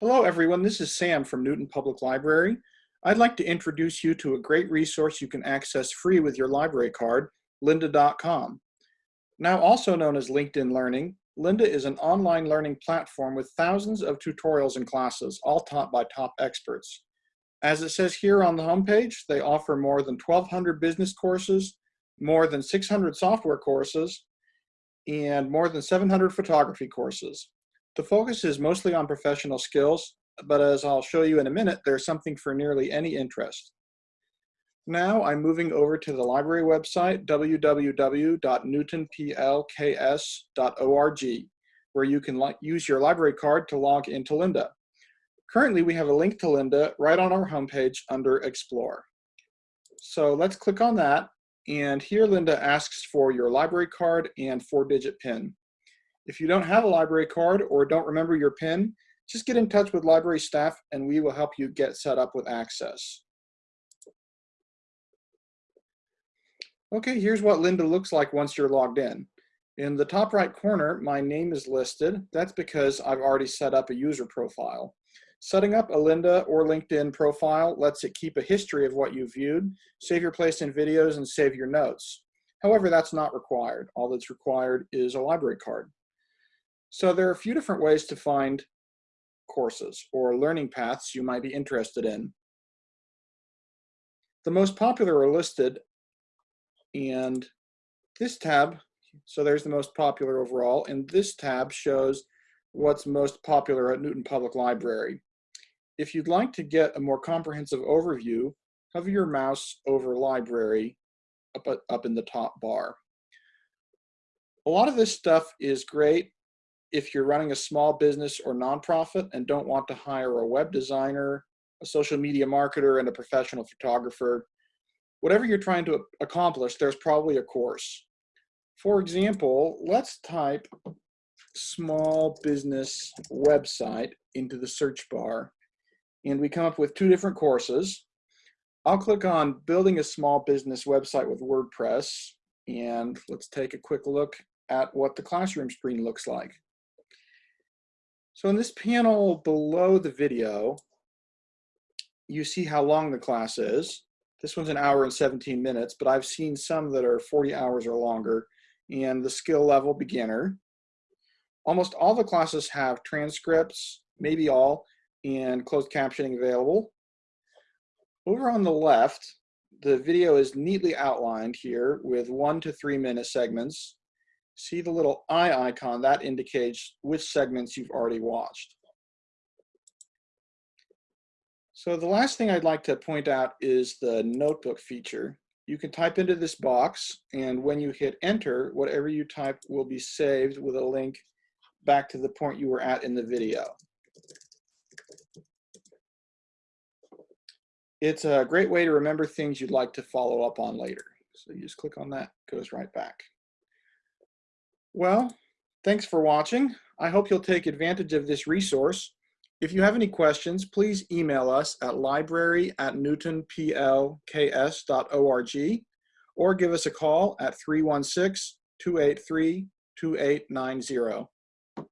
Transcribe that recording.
Hello everyone, this is Sam from Newton Public Library. I'd like to introduce you to a great resource you can access free with your library card, lynda.com. Now also known as LinkedIn Learning, Lynda is an online learning platform with thousands of tutorials and classes, all taught by top experts. As it says here on the homepage, they offer more than 1,200 business courses, more than 600 software courses, and more than 700 photography courses. The focus is mostly on professional skills, but as I'll show you in a minute, there's something for nearly any interest. Now I'm moving over to the library website, www.newtonplks.org, where you can use your library card to log into Lynda. Currently, we have a link to Lynda right on our homepage under Explore. So let's click on that. And here Lynda asks for your library card and four-digit PIN. If you don't have a library card or don't remember your PIN, just get in touch with library staff and we will help you get set up with access. Okay, here's what Lynda looks like once you're logged in. In the top right corner, my name is listed. That's because I've already set up a user profile. Setting up a Lynda or LinkedIn profile lets it keep a history of what you viewed, save your place in videos, and save your notes. However, that's not required. All that's required is a library card. So there are a few different ways to find courses or learning paths you might be interested in. The most popular are listed and this tab, so there's the most popular overall, and this tab shows what's most popular at Newton Public Library. If you'd like to get a more comprehensive overview, hover your mouse over library up, up in the top bar. A lot of this stuff is great if you're running a small business or nonprofit and don't want to hire a web designer, a social media marketer, and a professional photographer, whatever you're trying to accomplish, there's probably a course. For example, let's type small business website into the search bar and we come up with two different courses. I'll click on building a small business website with WordPress and let's take a quick look at what the classroom screen looks like. So in this panel below the video, you see how long the class is. This one's an hour and 17 minutes, but I've seen some that are 40 hours or longer. And the skill level beginner. Almost all the classes have transcripts, maybe all, and closed captioning available. Over on the left, the video is neatly outlined here with one to three minute segments. See the little eye icon, that indicates which segments you've already watched. So the last thing I'd like to point out is the notebook feature. You can type into this box and when you hit enter, whatever you type will be saved with a link back to the point you were at in the video. It's a great way to remember things you'd like to follow up on later. So you just click on that, goes right back. Well, thanks for watching. I hope you'll take advantage of this resource. If you have any questions, please email us at library at newtonplks.org or give us a call at 316-283-2890.